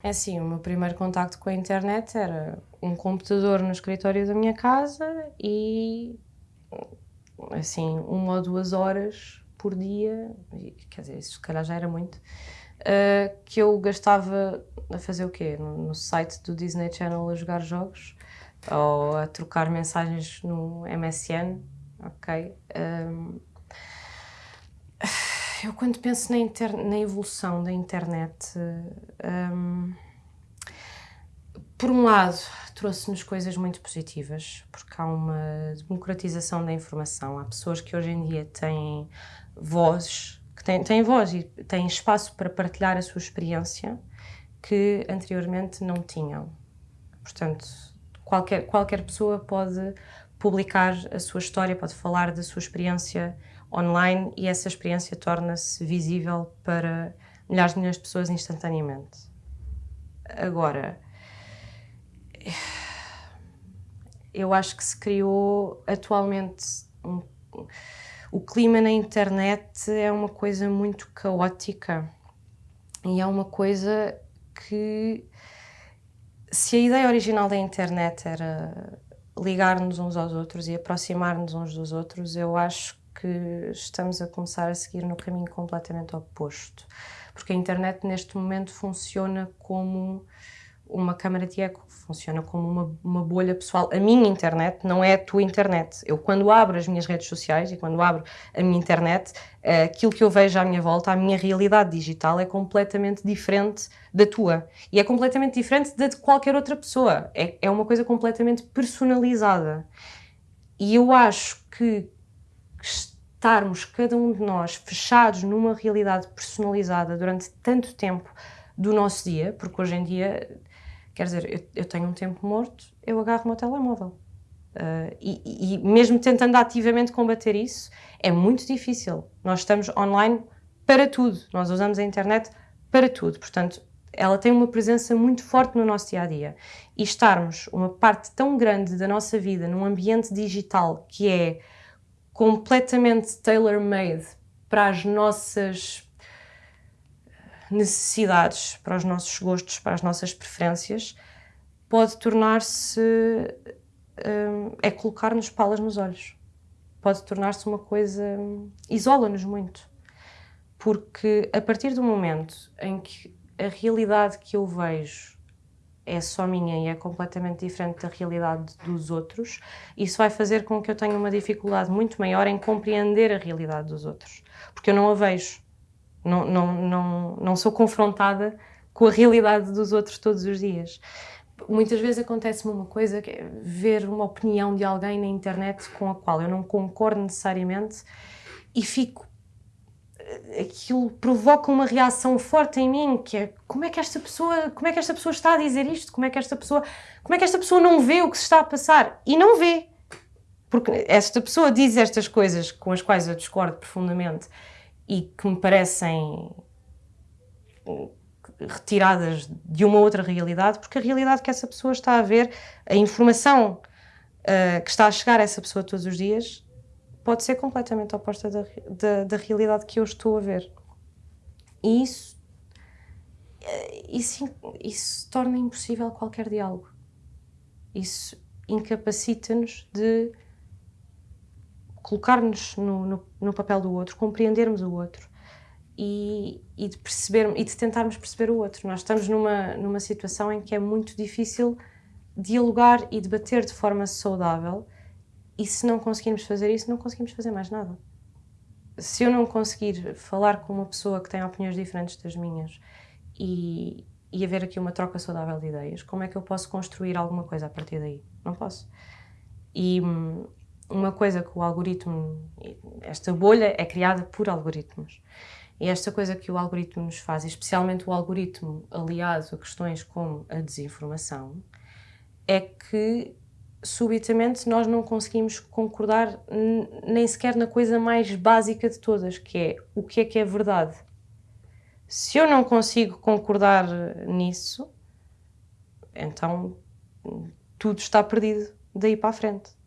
É assim, o meu primeiro contacto com a internet era um computador no escritório da minha casa e assim, uma ou duas horas por dia, quer dizer, isso se calhar já era muito, uh, que eu gastava a fazer o quê? No, no, site do Disney Channel a jogar jogos ou a trocar mensagens no MSN, ok? Um, eu quando penso na, inter... na evolução da internet, um, por um lado, trouxe-nos coisas muito positivas, porque há uma democratização da informação. Há pessoas que hoje em dia têm vozes, que têm, têm voz e têm espaço para partilhar a sua experiência que anteriormente não tinham. Portanto, qualquer, qualquer pessoa pode publicar a sua história, pode falar da sua experiência online e essa experiência torna-se visível para milhares de milhões de pessoas instantaneamente. Agora, eu acho que se criou atualmente um, o clima na internet é uma coisa muito caótica e é uma coisa que se a ideia original da internet era ligar-nos uns aos outros e aproximar-nos uns dos outros, eu acho que estamos a começar a seguir no caminho completamente oposto. Porque a internet neste momento funciona como uma câmara de eco, funciona como uma, uma, bolha pessoal. A minha internet não é a tua internet. Eu, quando abro as minhas redes sociais e quando abro a minha internet, aquilo que eu vejo à minha volta, a minha realidade digital é completamente diferente da tua. E é completamente diferente da de qualquer outra pessoa. É, é uma coisa completamente personalizada. E eu acho que estarmos, cada um de nós, fechados numa realidade personalizada durante tanto tempo do nosso dia, porque hoje em dia Quer dizer, eu, eu tenho um tempo morto, eu agarro o meu telemóvel. Uh, e, e, mesmo tentando ativamente combater isso, é muito difícil. Nós estamos online para tudo, nós usamos a internet para tudo. Portanto, ela tem uma presença muito forte no nosso dia a dia. E estarmos uma parte tão grande da nossa vida num ambiente digital que é completamente tailor-made para as nossas necessidades, para os nossos gostos, para as nossas preferências, pode tornar-se. Um, é colocar-nos palas nos olhos. Pode tornar-se uma coisa. isola-nos muito. Porque a partir do momento em que a realidade que eu vejo é só minha e é completamente diferente da realidade dos outros, isso vai fazer com que eu tenha uma dificuldade muito maior em compreender a realidade dos outros, porque eu não a vejo. Não, não, não, não sou confrontada com a realidade dos outros todos os dias. Muitas vezes acontece-me uma coisa, que é ver uma opinião de alguém na internet com a qual eu não concordo necessariamente e fico aquilo provoca uma reação forte em mim, que é como é que esta pessoa, como é que esta pessoa está a dizer isto? Como é que esta pessoa, como é que esta pessoa não vê o que se está a passar? E não vê. Porque esta pessoa diz estas coisas com as quais eu discordo profundamente e que me parecem retiradas de uma outra realidade, porque a realidade que essa pessoa está a ver, a informação uh, que está a chegar a essa pessoa todos os dias, pode ser completamente oposta da, da, da realidade que eu estou a ver. E isso, eh, isso, isso torna impossível qualquer diálogo. Isso incapacita-nos de colocar-nos no, no, no, papel do outro, compreendermos o outro e, e, de perceber, e de tentarmos perceber o outro. Nós estamos numa, numa situação em que é muito difícil dialogar e debater de forma saudável e se não conseguirmos fazer isso, não conseguimos fazer mais nada. Se eu não conseguir falar com uma pessoa que tem opiniões diferentes das minhas e, e haver aqui uma troca saudável de ideias, como é que eu posso construir alguma coisa a partir daí? Não posso. E, hum, uma coisa que o algoritmo, esta bolha é criada por algoritmos. E esta coisa que o algoritmo nos faz, especialmente o algoritmo aliado a questões como a desinformação, é que subitamente nós não conseguimos concordar nem sequer na coisa mais básica de todas, que é o que é que é verdade. Se eu não consigo concordar nisso, então tudo está perdido daí para a frente.